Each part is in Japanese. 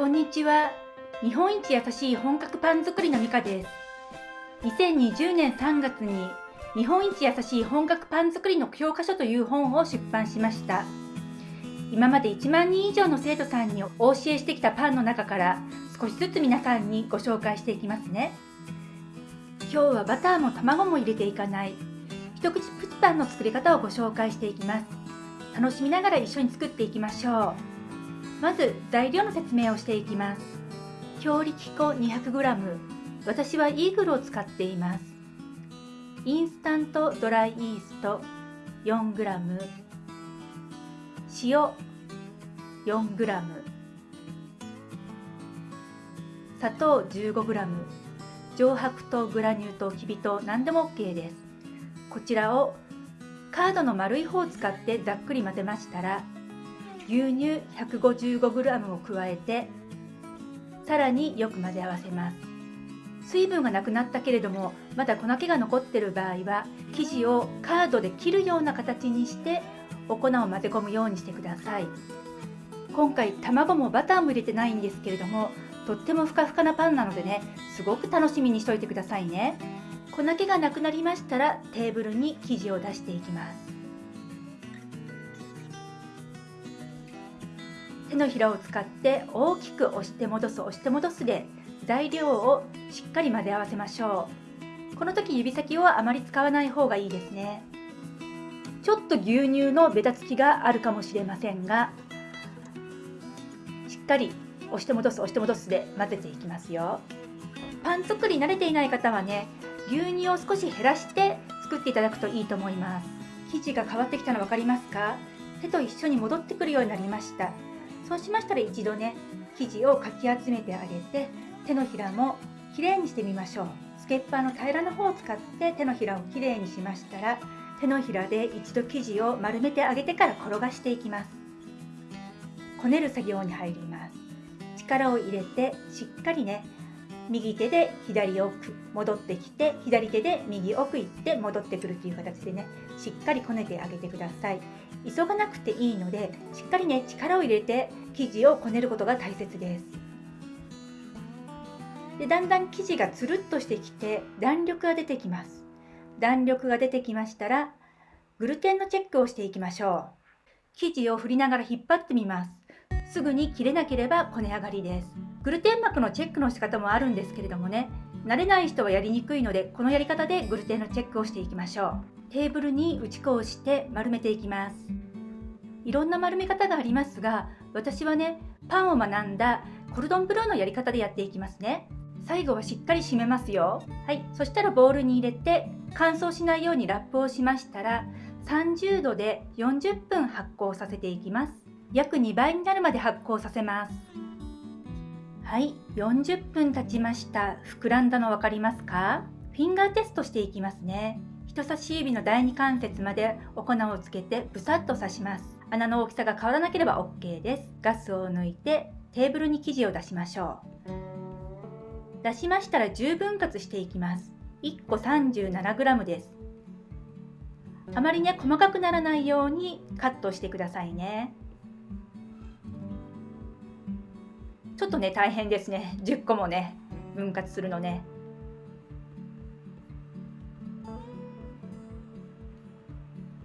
こんにちは。日本一優しい本格パン作りのミカです。2020年3月に日本一優しい本格パン作りの教科書という本を出版しました。今まで1万人以上の生徒さんにお教えしてきたパンの中から少しずつ皆さんにご紹介していきますね。今日はバターも卵も入れていかない一口プチパンの作り方をご紹介していきます。楽しみながら一緒に作っていきましょう。まず材料の説明をしていきます。強力粉 200g 私はイーグルを使っています。インスタントドライイースト 4g 塩 4g 砂糖 15g 上白糖グラニュー糖きび糖何でも OK です。こちらをカードの丸い方を使ってざっくり混ぜましたら牛乳 155g を加えてさらによく混ぜ合わせます。水分がなくなったけれどもまだ粉気が残ってる場合は生地をカードで切るような形にしてお粉を混ぜ込むようにしてください。今回卵もバターも入れてないんですけれどもとってもふかふかなパンなのでねすごく楽しみにしといてくださいね。粉気がなくなりましたらテーブルに生地を出していきます。手のひらを使って大きく押して戻す押して戻すで材料をしっかり混ぜ合わせましょう。この時指先をあまり使わない方がいいですね。ちょっと牛乳のベタつきがあるかもしれませんがしっかり押して戻す押して戻すで混ぜていきますよ。パン作り慣れていない方はね牛乳を少し減らして作っていただくといいと思います。生地が変わってきたの分かりますか？手と一緒に戻ってくるようになりました。そうしましたら一度ね生地をかき集めてあげて手のひらもきれいにしてみましょう。スケッパーの平らな方を使って手のひらをきれいにしましたら手のひらで一度生地を丸めてあげてから転がしていきます。こねる作業に入ります。力を入れてしっかりね右手で左奥戻ってきて左手で右奥行って戻ってくるという形でねしっかりこねてあげてください。急がなくていいのでしっかりね力を入れて生地をこねることが大切です。でだんだん生地がつるっとしてきて弾力が出てきます。弾力が出てきましたらグルテンのチェックをしていきましょう。生地を振りながら引っ張ってみます。すぐに切れなければこね上がりです。グルテン膜のチェックの仕方もあるんですけれどもね慣れない人はやりにくいのでこのやり方でグルテンのチェックをしていきましょう。テーブルに打ち粉をして丸めていきます。いろんな丸め方がありますが私はねパンを学んだコルドンブルーのやり方でやっていきますね。最後はしっかり締めますよ。はい。そしたらボウルに入れて乾燥しないようにラップをしましたら30度で40分発酵させていきます。約2倍になるまで発酵させます。はい。40分経ちました。膨らんだの分かりますか？フィンガーテストしていきますね。人差し指の第二関節までお粉をつけてブサッと刺します。穴の大きさが変わらなければ OK です。ガスを抜いてテーブルに生地を出しましょう。出しましたら10分割していきます。1個 37g です。あまりね細かくならないようにカットしてくださいね。ちょっとね大変ですね。10個もね分割するのね。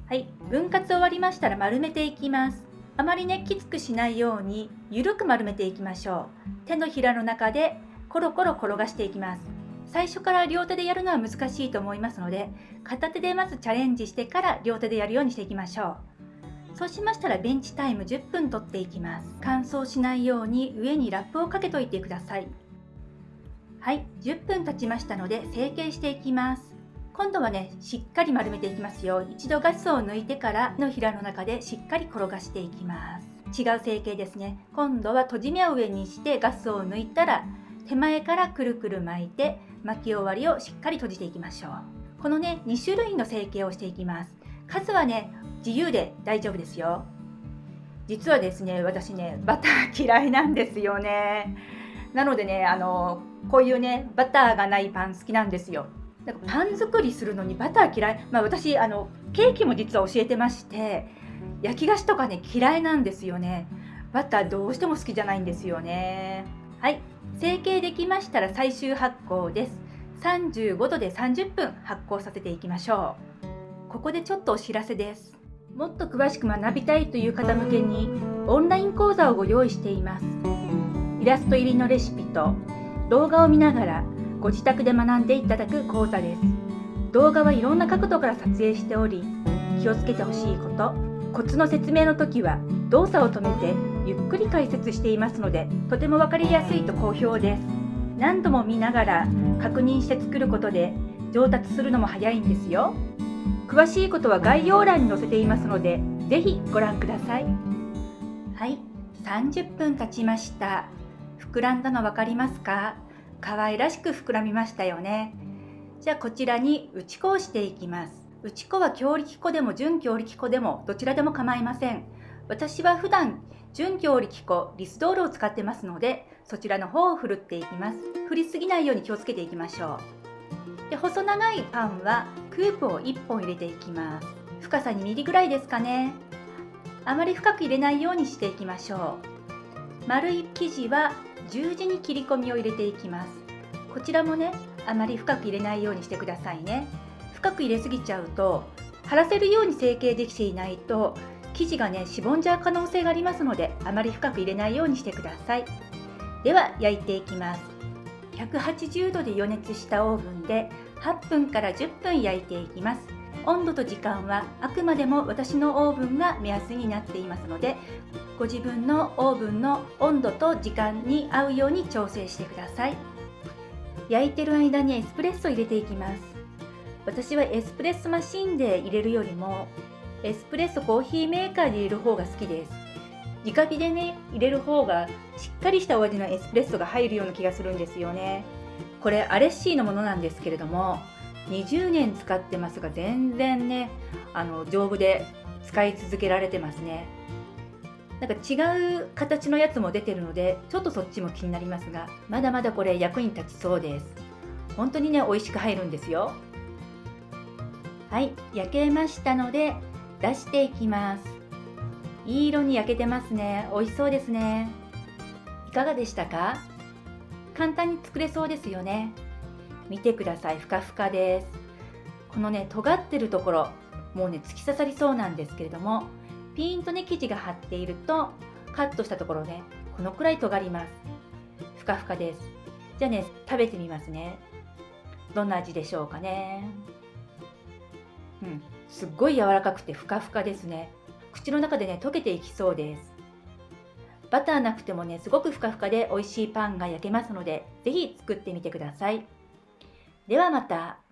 はい。分割終わりましたら丸めていきます。あまりねきつくしないように緩く丸めていきましょう。手のひらの中でコロコロ転がしていきます。最初から両手でやるのは難しいと思いますので片手でまずチャレンジしてから両手でやるようにしていきましょう。そうしましたらベンチタイム10分取っていきます。乾燥しないように上にラップをかけといてください。はい。10分経ちましたので成形していきます。今度はねしっかり丸めていきますよ。一度ガスを抜いてからのひらの中でしっかり転がしていきます。違う成形ですね。今度は閉じ目を上にしてガスを抜いたら手前からくるくる巻いて巻き終わりをしっかり閉じていきましょう。このね2種類の成形をしていきます。数はね自由で大丈夫ですよ。実はですね私ねバター嫌いなんですよね。なのでねあのこういうねバターがないパン好きなんですよ。なんかパン作りするのにバター嫌い、まあ、私あのケーキも実は教えてまして焼き菓子とかね嫌いなんですよね。バターどうしても好きじゃないんですよね。はい。成形できましたら最終発酵です。35度で30分発酵させていきましょう。ここでちょっとお知らせです。もっと詳しく学びたいという方向けにオンライン講座をご用意しています。イラスト入りのレシピと動画を見ながらご自宅で学んでいただく講座です。動画はいろんな角度から撮影しており気をつけてほしいことコツの説明の時は動作を止めてゆっくり解説していますのでとても分かりやすいと好評です。何度も見ながら確認して作ることで上達するのも早いんですよ。詳しいことは概要欄に載せていますので是非ご覧ください。はい。30分経ちました。膨らんだの分かりますか？可愛らしく膨らみましたよね。じゃあこちらに打ち粉をしていきます。打ち粉は強力粉でも準強力粉でもどちらでも構いません。私は普段準強力粉リスドールを使ってますのでそちらの方をふるっていきます。振りすぎないように気をつけていきましょう。で細長いパンはクープを1本入れていきます。深さ2ミリぐらいですかね。あまり深く入れないようにしていきましょう。丸い生地は十字に切り込みを入れていきます。こちらもねあまり深く入れないようにしてくださいね。深く入れすぎちゃうと貼らせるように成形できていないと生地がねしぼんじゃう可能性がありますのであまり深く入れないようにしてください。では焼いていきます。180度で予熱したオーブンで8分から10分焼いていきます。温度と時間はあくまでも私のオーブンが目安になっていますのでご自分のオーブンの温度と時間に合うように調整してください。焼いてる間にエスプレッソを入れていきます。私はエスプレッソマシンで入れるよりもエスプレッソコーヒーメーカーで入れる方が好きです。直火でね入れる方がしっかりしたお味のエスプレッソが入るような気がするんですよね。これアレッシーのものなんですけれども20年使ってますが全然ねあの丈夫で使い続けられてますね。なんか違う形のやつも出てるのでちょっとそっちも気になりますがまだまだこれ役に立ちそうです。本当にね美味しく入るんですよ。はい焼けましたので出していきます。いい色に焼けてますね。美味しそうですね。いかがでしたか？簡単に作れそうですよね。見てください。ふかふかです。このね尖ってるところもうね突き刺さりそうなんですけれどもピーンとね生地が張っているとカットしたところねこのくらい尖ります。ふかふかです。じゃあね食べてみますね。どんな味でしょうかね。うんすっごい柔らかくてふかふかですね。口の中でね溶けていきそうです。バターなくてもねすごくふかふかで美味しいパンが焼けますので是非作ってみてください。ではまた。